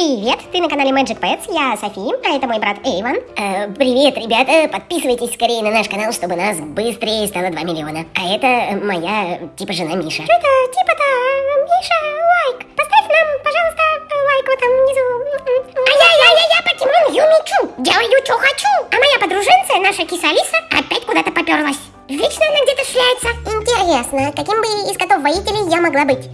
Привет, ты на канале Magic Pets, я Софи, а это мой брат Эйван. Э, привет, ребята, подписывайтесь скорее на наш канал, чтобы нас быстрее стало 2 миллиона. А это моя, типа, жена Миша. Что это, типа-то, Миша, лайк? Поставь нам, пожалуйста, лайк вот там внизу. А я, я, я, я, покемон Юмичу, делаю, что хочу. А моя подруженция, наша киса Алиса, опять куда-то поперлась. Вечно она где-то шляется. Интересно, каким бы из котов-воителей я могла быть?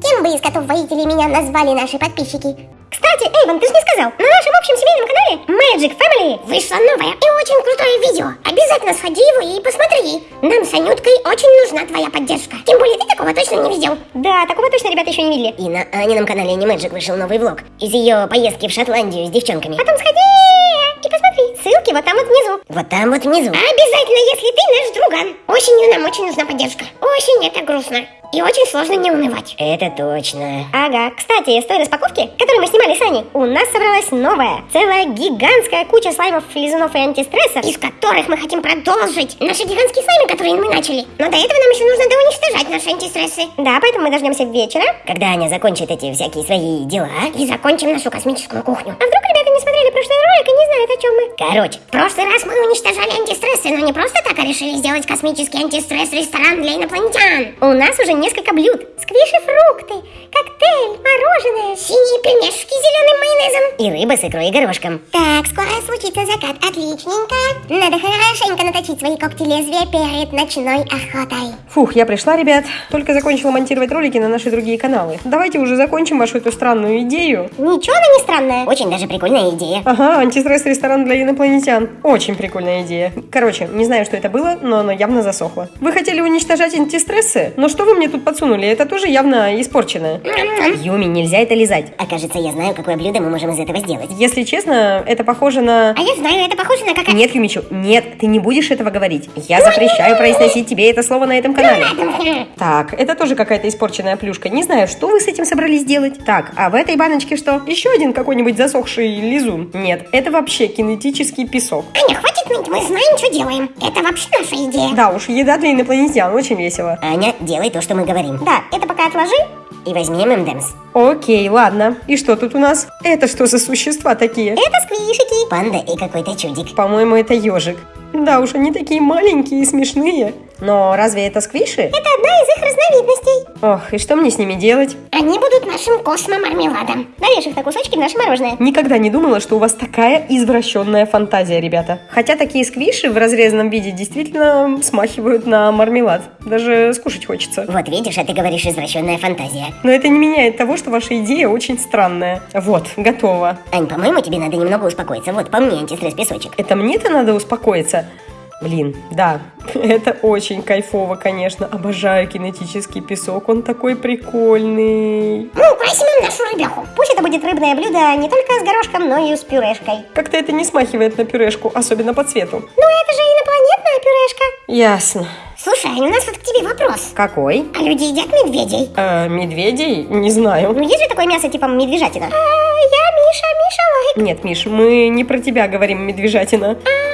Кем бы из котов-воителей меня назвали наши подписчики? Кстати, Эйвен, ты же не сказал, на нашем общем семейном канале Magic Family вышло новое и очень крутое видео. Обязательно сходи его и посмотри. Нам с Анюткой очень нужна твоя поддержка. Тем более ты такого точно не видел. Да, такого точно ребята еще не видели. И на Анином канале Animagic вышел новый влог из ее поездки в Шотландию с девчонками. Потом сходи и посмотри. Ссылки вот там вот внизу. Вот там вот внизу. Обязательно, если ты наш друган. Осенью нам очень нужна поддержка. Осень это грустно. И очень сложно не унывать. Это точно. Ага. Кстати, из той распаковки, которую мы снимали с Аней, у нас собралась новая, целая гигантская куча слаймов, лизунов и антистрессов, из которых мы хотим продолжить наши гигантские слаймы, которые мы начали. Но до этого нам еще нужно доуничтожать наши антистрессы. Да, поэтому мы дождемся вечера, когда Аня закончит эти всякие свои дела, и закончим нашу космическую кухню. А вдруг ребята не смотрели прошлый ролик и не знают, о чем мы? Короче, в прошлый раз мы уничтожали антистрессы, но не просто так, а решили сделать космический антистресс-ресторан для инопланетян. У нас уже несколько блюд. Сквиши фрукты, коктейль, мороженое, и рыба с икрой и горошком. Так, скоро случится закат. Отличненько. Надо хорошенько наточить свои когти лезвия перед ночной охотой. Фух, я пришла, ребят. Только закончила монтировать ролики на наши другие каналы. Давайте уже закончим вашу эту странную идею. Ничего она не странная. Очень даже прикольная идея. Ага, антистресс-ресторан для инопланетян. Очень прикольная идея. Короче, не знаю, что это было, но оно явно засохло. Вы хотели уничтожать антистрессы? Но что вы мне тут подсунули? Это тоже явно испорченное. Юми, нельзя это лизать. А кажется, я знаю, какое блюдо мы можем из этого сделать. Если честно, это похоже на... А я знаю, это похоже на как... Нет, Юмичу, нет, ты не будешь этого говорить. Я запрещаю произносить тебе это слово на этом канале. Так, это тоже какая-то испорченная плюшка. Не знаю, что вы с этим собрались делать. Так, а в этой баночке что? Еще один какой-нибудь засохший лизун? Нет, это вообще кинетический песок. Аня, хватит ныть, мы знаем, что делаем. Это вообще наша идея. Да уж, еда для инопланетян, очень весело. Аня, делай то, что мы говорим. Да, это пока отложи. И возьми ММДМС. Окей, ладно. И что тут у нас? Это что за существа такие? Это сквишики. Панда и какой-то чудик. По-моему, это ежик. Да уж, они такие маленькие и смешные. Но разве это сквиши? Это одна из их разновидностей. Ох, и что мне с ними делать? Они будут нашим космо-мармеладом. Нарежь их на кусочки в наше мороженое. Никогда не думала, что у вас такая извращенная фантазия, ребята. Хотя такие сквиши в разрезанном виде действительно смахивают на мармелад. Даже скушать хочется. Вот видишь, а ты говоришь извращенная фантазия. Но это не меняет того, что ваша идея очень странная. Вот, готово. Ань, по-моему, тебе надо немного успокоиться. Вот, по мне антистресс песочек. Это мне-то надо успокоиться. Блин, да, это очень кайфово, конечно. Обожаю кинетический песок, он такой прикольный. Ну, возьмем нашу рыбеху. Пусть это будет рыбное блюдо не только с горошком, но и с пюрешкой. Как-то это не смахивает на пюрешку, особенно по цвету. Ну, это же инопланетная пюрешка. Ясно. Слушай, Аня, у нас вот к тебе вопрос. Какой? А люди едят медведей? Э, медведей? Не знаю. Ну, есть же такое мясо типа медвежатина? А, я Миша, Миша лайк. Нет, Миш, мы не про тебя говорим, медвежатина. А,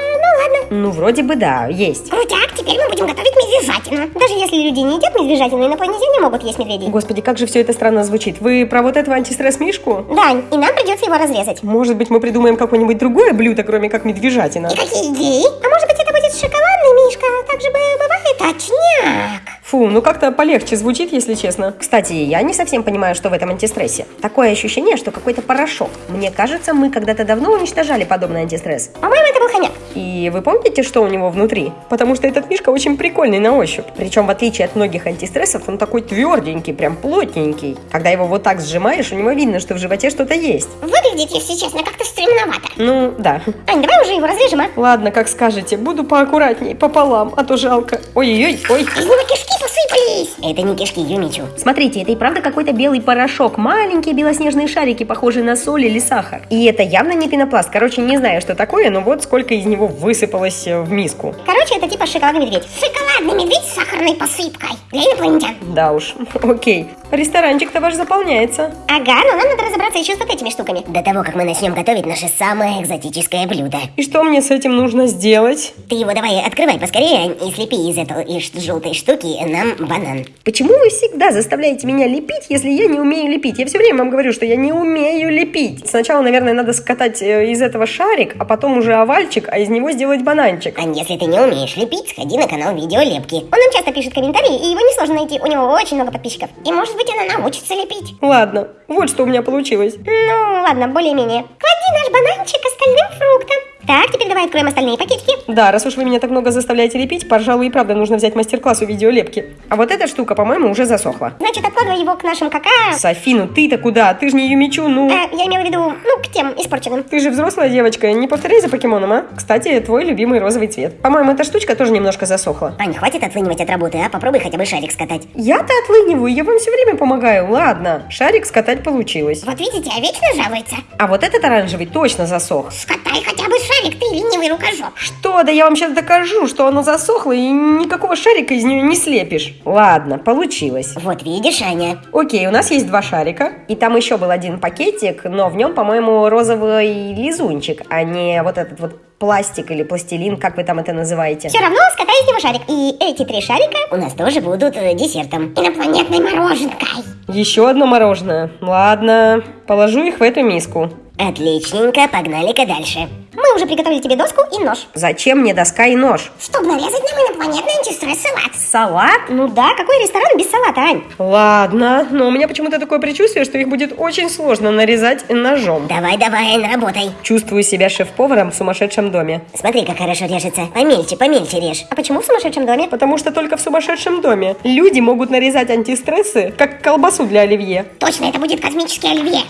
ну вроде бы да, есть. Крутяк, теперь мы будем готовить медвежатину. Даже если люди не едят медвежатину, инопланетяне могут есть медведей. Господи, как же все это странно звучит. Вы про вот этого антистресс-мишку? Да, и нам придется его разрезать. Может быть, мы придумаем какое-нибудь другое блюдо, кроме как медвежатина? И какие идеи? А может быть, это будет шоколадный мишка? Так же бы бывает точняк. Фу, ну как-то полегче звучит, если честно. Кстати, я не совсем понимаю, что в этом антистрессе. Такое ощущение, что какой-то порошок. Мне кажется, мы когда-то давно уничтожали подобный антистресс. По-моему, это был хомяк. И вы помните, что у него внутри? Потому что этот мишка очень прикольный на ощупь. Причем, в отличие от многих антистрессов, он такой тверденький, прям плотненький. Когда его вот так сжимаешь, у него видно, что в животе что-то есть. Выглядит, если честно, как-то стремновато. Ну, да. Ань, давай уже его разрежем, а? Ладно, как скажете. Буду поаккуратней, пополам, а то жалко. Ой-ой-ой, ой. Из него кишки посыпались. Это не кишки, Юмичу. Смотрите, это и правда какой-то белый порошок. Маленькие белоснежные шарики, похожие на соль или сахар. И это явно не пенопласт. Короче, не знаю, что такое, но вот сколько из него высыпалось э, в миску. Короче, это типа шоколадный медведь. Шоколадный медведь с сахарной посыпкой. Для инопланетян. Да уж, окей. Ресторанчик-то ваш заполняется. Ага, но нам надо разобраться еще с вот этими штуками. До того, как мы начнем готовить наше самое экзотическое блюдо. И что мне с этим нужно сделать? Ты его давай открывай поскорее и слепи из этой из желтой штуки нам банан. Почему вы всегда заставляете меня лепить, если я не умею лепить? Я все время вам говорю, что я не умею лепить. Сначала, наверное, надо скатать э, из этого шарик, а потом уже овальчик, а из него сделать бананчик. Ань, если ты не умеешь лепить, сходи на канал Видеолепки. Он нам часто пишет комментарии, и его несложно найти. У него очень много подписчиков. И может быть она научится лепить. Ладно, вот что у меня получилось. Ну, ладно, более-менее. Клади наш бананчик остальным фруктам. Так, теперь давай откроем остальные пакетики. Да, раз уж вы меня так много заставляете лепить, пожалуй, и правда нужно взять мастер-класс у видеолепки. А вот эта штука, по-моему, уже засохла. Значит, откладывай его к нашим кака... Софи, ну ты-то куда? Ты же не Юмичу, ну... А, я имела в виду, ну, к тем испорченным. Ты же взрослая девочка, не повторяй за покемоном, а? Кстати, твой любимый розовый цвет. По-моему, эта штучка тоже немножко засохла. Ань, хватит отлынивать от работы, а? Попробуй хотя бы шарик скатать. Я-то отлыниваю, я вам все время помогаю. Ладно, шарик скатать получилось. Вот видите, а вечно жалуется. А вот этот оранжевый точно засох. Скатай хотя бы шарик, ты ленивый рукожоп. Что? Да я вам сейчас докажу, что оно засохло и никакого шарика из нее не слепишь. Ладно, получилось. Вот видишь, Аня. Окей, у нас есть два шарика, и там еще был один пакетик, но в нем, по-моему, розовый лизунчик, а не вот этот вот пластик или пластилин, как вы там это называете. Все равно скатай из него шарик. И эти три шарика у нас тоже будут э, десертом. Инопланетной мороженкой. Еще одно мороженое. Ладно, положу их в эту миску. Отличненько, погнали-ка дальше. Мы уже приготовили тебе доску и нож. Зачем мне доска и нож? Чтобы нарезать нам инопланетный антистресс-салат. Салат? Ну да, какой ресторан без салата, Ань? Ладно, но у меня почему-то такое предчувствие, что их будет очень сложно нарезать ножом. Давай, давай, работай. Чувствую себя шеф-поваром в сумасшедшем доме. Смотри, как хорошо режется. Помельче, помельче режь. А почему в сумасшедшем доме? Потому что только в сумасшедшем доме люди могут нарезать антистрессы, как колбасу для оливье. Точно, это будет космический оливье.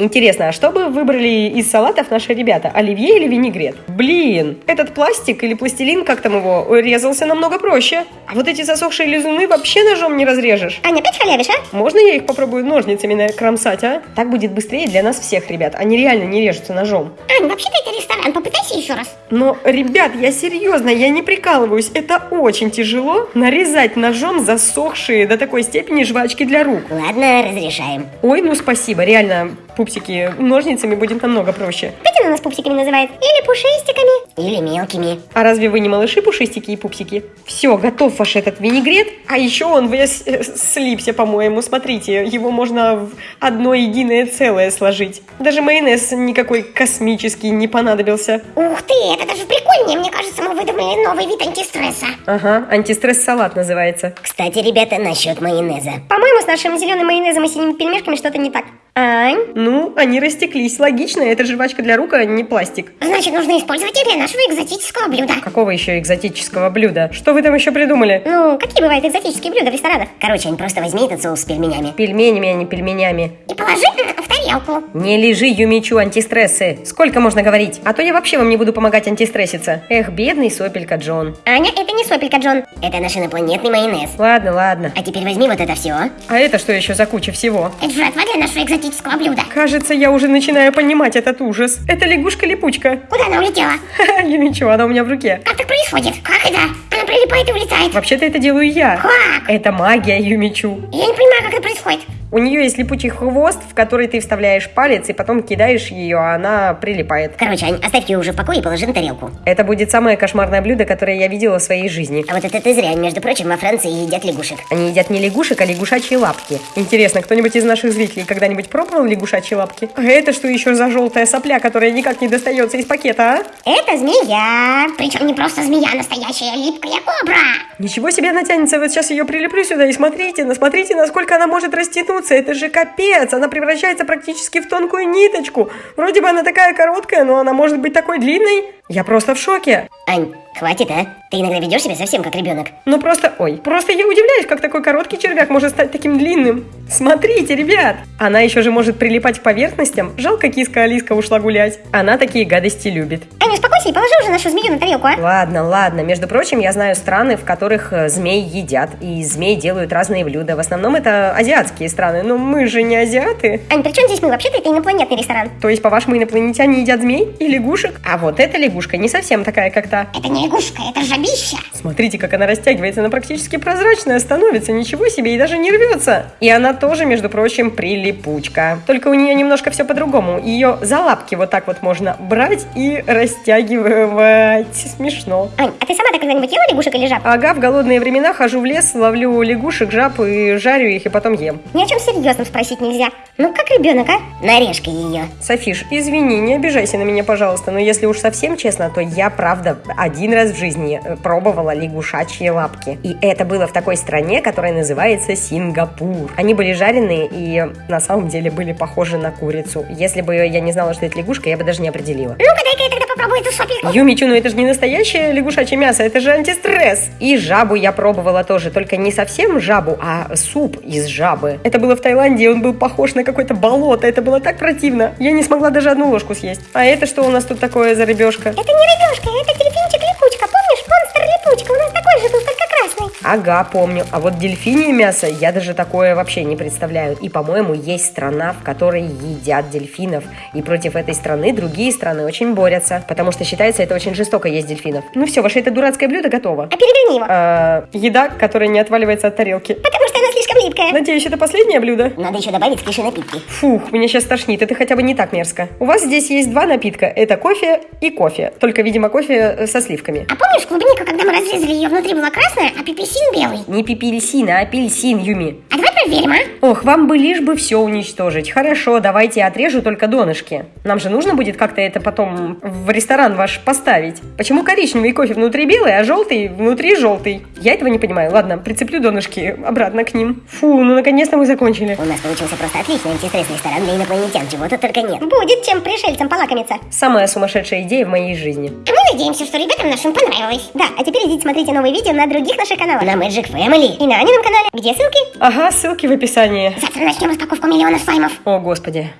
Интересно, а что бы выбрали из салатов наши ребята? Оливье или винегрет? Блин, этот пластик или пластилин, как там его, резался намного проще. А вот эти засохшие лизуны вообще ножом не разрежешь. Аня, опять халявишь, а? Можно я их попробую ножницами накромсать, а? Так будет быстрее для нас всех, ребят. Они реально не режутся ножом. Ань, вообще-то это ресторан, попытайся еще раз. Но, ребят, я серьезно, я не прикалываюсь. Это очень тяжело нарезать ножом засохшие до такой степени жвачки для рук. Ладно, разрешаем. Ой, ну спасибо, реально, пупсики, ножницами будет намного проще. Она нас пупсиками называет. Или пушистиками. Или мелкими. А разве вы не малыши, пушистики и пупсики? Все, готов ваш этот винегрет. А еще он весь э, слипся, по-моему. Смотрите, его можно в одно единое целое сложить. Даже майонез никакой космический не понадобился. Ух ты, это даже прикольнее. Мне кажется, мы выдумали новый вид антистресса. Ага, антистресс-салат называется. Кстати, ребята, насчет майонеза. По-моему, с нашим зеленым майонезом и синими пельмешками что-то не так. Ань? Ну, они растеклись. Логично, это жвачка для рук, а не пластик. Значит, нужно использовать их для нашего экзотического блюда. Какого еще экзотического блюда? Что вы там еще придумали? Ну, какие бывают экзотические блюда в ресторанах? Короче, Ань, просто возьми этот соус с пельменями. Пельменями, а не пельменями. И положи в тарелку. Не лежи, Юмичу, антистрессы. Сколько можно говорить? А то я вообще вам не буду помогать антистресситься. Эх, бедный сопелька Джон. Аня, это не сопелька, Джон. Это наш инопланетный майонез. Ладно, ладно. А теперь возьми вот это все. А это что еще за куча всего? Это жратва для нашего экзотического блюда. Кажется, я уже начинаю понимать этот ужас. Это лягушка-липучка. Куда она улетела? Ха-ха, Юмичу, она у меня в руке. Как так происходит? Как это? Она прилипает и улетает. Вообще-то это делаю я. Как? Это магия Юмичу. Я не понимаю, как это происходит. У нее есть липучий хвост, в который ты вставляешь палец и потом кидаешь ее, а она прилипает. Короче, Ань, оставь ее уже в покое и положи на тарелку. Это будет самое кошмарное блюдо, которое я видела в своей жизни. А вот это ты зря. Между прочим, во Франции едят лягушек. Они едят не лягушек, а лягушачьи лапки. Интересно, кто-нибудь из наших зрителей когда-нибудь пробовал лягушачьи лапки? А это что еще за желтая сопля, которая никак не достается из пакета, а? Это змея. Причем не просто змея, настоящая липкая кобра. Ничего себе она тянется, вот сейчас ее прилеплю сюда и смотрите, ну смотрите, насколько она может растянуться, это же капец, она превращается практически в тонкую ниточку. Вроде бы она такая короткая, но она может быть такой длинной. Я просто в шоке. Ань, хватит, а? Ты иногда ведешь себя совсем как ребенок. Ну просто, ой, просто я удивляюсь, как такой короткий червяк может стать таким длинным. Смотрите, ребят, она еще же может прилипать к поверхностям. Жалко, киска Алиска ушла гулять. Она такие гадости любит. Аня, успокойся и положи уже нашу змею на тарелку, а? Ладно, ладно. Между прочим, я знаю страны, в которых э, змей едят, и змей делают разные блюда. В основном это азиатские страны, но мы же не азиаты. Ань, при чем здесь мы? Вообще-то это инопланетный ресторан. То есть, по-вашему, инопланетяне едят змей и лягушек? А вот эта лягушка не совсем такая, как та. Это не лягушка, это жаб жабища. Смотрите, как она растягивается, она практически прозрачная становится, ничего себе, и даже не рвется. И она тоже, между прочим, прилипучка. Только у нее немножко все по-другому. Ее за лапки вот так вот можно брать и растягивать. Смешно. Ань, а ты сама так когда-нибудь ела лягушек или жаб? Ага, в голодные времена хожу в лес, ловлю лягушек, жаб и жарю их, и потом ем. Ни о чем серьезном спросить нельзя. Ну, как ребенок, а? Нарежь-ка ее. Софиш, извини, не обижайся на меня, пожалуйста, но если уж совсем честно, то я, правда, один раз в жизни пробовала лягушачьи лапки. И это было в такой стране, которая называется Сингапур. Они были жареные и на самом деле были похожи на курицу. Если бы я не знала, что это лягушка, я бы даже не определила. Ну-ка, дай-ка я тогда попробую эту сопельку. Юмичу, ну это же не настоящее лягушачье мясо, это же антистресс. И жабу я пробовала тоже, только не совсем жабу, а суп из жабы. Это было в Таиланде, он был похож на какое-то болото, это было так противно. Я не смогла даже одну ложку съесть. А это что у нас тут такое за рыбешка? Это не рыбешка, это дельфинчик-липучка. Ага, помню. А вот дельфинье мясо, я даже такое вообще не представляю. И, по-моему, есть страна, в которой едят дельфинов. И против этой страны другие страны очень борются. Потому что считается, это очень жестоко есть дельфинов. Ну все, ваше это дурацкое блюдо готово. А переверни его. А, еда, которая не отваливается от тарелки. Потому липкая. Надеюсь, это последнее блюдо? Надо еще добавить киши напитки. Фух, меня сейчас тошнит, это хотя бы не так мерзко. У вас здесь есть два напитка, это кофе и кофе. Только, видимо, кофе э, со сливками. А помнишь клубнику, когда мы разрезали ее, внутри была красная, а пепесин белый? Не пепельсин, а апельсин, Юми. А давай проверим, а? Ох, вам бы лишь бы все уничтожить. Хорошо, давайте отрежу только донышки. Нам же нужно будет как-то это потом в ресторан ваш поставить. Почему коричневый кофе внутри белый, а желтый внутри желтый? Я этого не понимаю. Ладно, прицеплю донышки обратно к ним. Фу, ну наконец-то мы закончили. У нас получился просто отличный антистресс ресторан для инопланетян, чего тут только нет. Будет чем пришельцам полакомиться. Самая сумасшедшая идея в моей жизни. А мы надеемся, что ребятам нашим понравилось. Да, а теперь идите смотрите новые видео на других наших каналах. На Magic Family и на Анином канале. Где ссылки? Ага, ссылки в описании. Завтра начнем распаковку миллионов слаймов. О, господи.